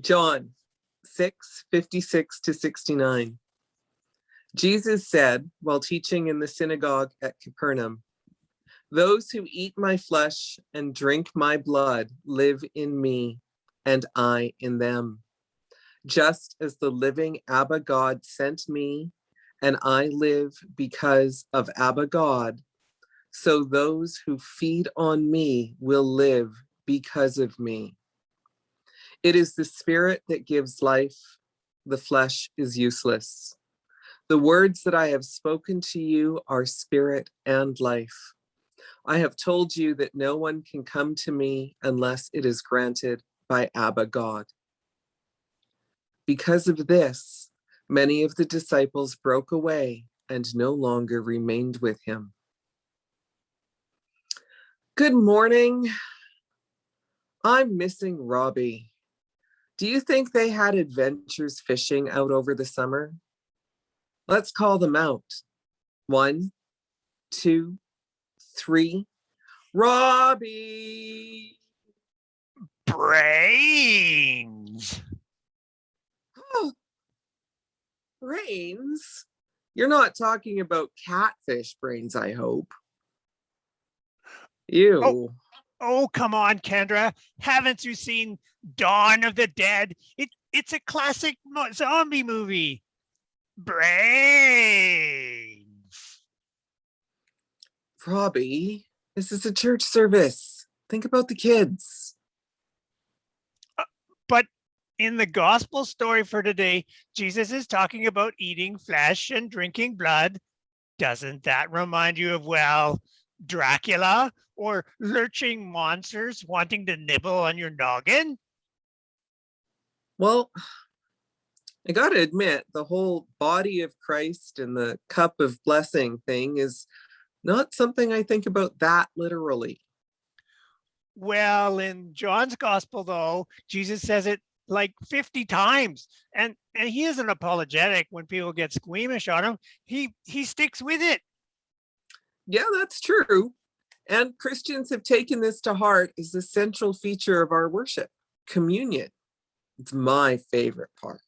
John 6, 56 to 69. Jesus said while teaching in the synagogue at Capernaum, Those who eat my flesh and drink my blood live in me, and I in them. Just as the living Abba God sent me, and I live because of Abba God, so those who feed on me will live because of me. It is the spirit that gives life. The flesh is useless. The words that I have spoken to you are spirit and life. I have told you that no one can come to me unless it is granted by Abba God. Because of this, many of the disciples broke away and no longer remained with him. Good morning. I'm missing Robbie. Do you think they had adventures fishing out over the summer? Let's call them out. One, two, three. Robbie! Brains. Oh, brains? You're not talking about catfish brains, I hope. Oh, Ew. Oh, Oh, come on, Kendra. Haven't you seen Dawn of the Dead? It it's a classic zombie movie. Brains. Robbie, this is a church service. Think about the kids. Uh, but in the gospel story for today, Jesus is talking about eating flesh and drinking blood. Doesn't that remind you of, well, Dracula or lurching monsters wanting to nibble on your noggin? Well, I got to admit, the whole body of Christ and the cup of blessing thing is not something I think about that literally. Well, in John's gospel, though, Jesus says it like 50 times. And and he isn't apologetic when people get squeamish on him. He he sticks with it. Yeah, that's true. And Christians have taken this to heart as a central feature of our worship, communion. It's my favorite part.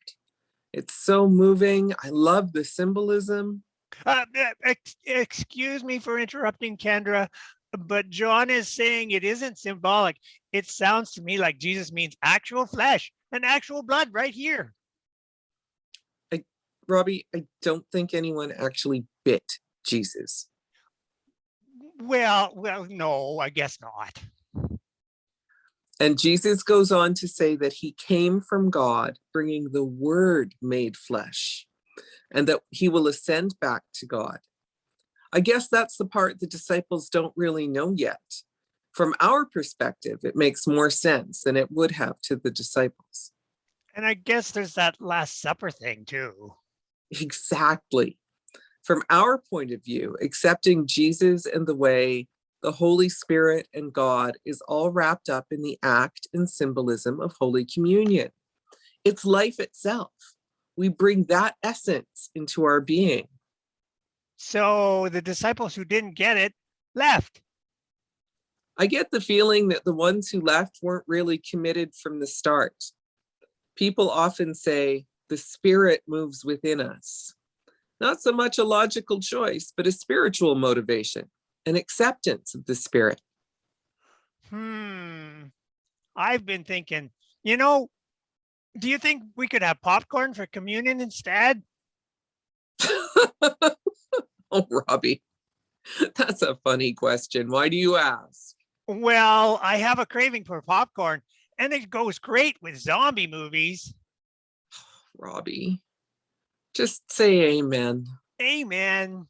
It's so moving. I love the symbolism. Uh, uh, ex- excuse me for interrupting, Kendra, but John is saying it isn't symbolic. It sounds to me like Jesus means actual flesh and actual blood right here. I, Robbie, I don't think anyone actually bit Jesus. Well, well, no, I guess not. And Jesus goes on to say that he came from God, bringing the word made flesh, and that he will ascend back to God. I guess that's the part the disciples don't really know yet. From our perspective, it makes more sense than it would have to the disciples. And I guess there's that Last Supper thing too. Exactly. From our point of view, accepting Jesus and the way, the Holy Spirit and God is all wrapped up in the act and symbolism of Holy Communion. It's life itself. We bring that essence into our being. So the disciples who didn't get it left. I get the feeling that the ones who left weren't really committed from the start. People often say, the spirit moves within us. Not so much a logical choice, but a spiritual motivation, an acceptance of the spirit. Hmm. I've been thinking, you know, do you think we could have popcorn for communion instead? oh, Robbie, that's a funny question. Why do you ask? Well, I have a craving for popcorn and it goes great with zombie movies. Robbie, just say amen. Amen.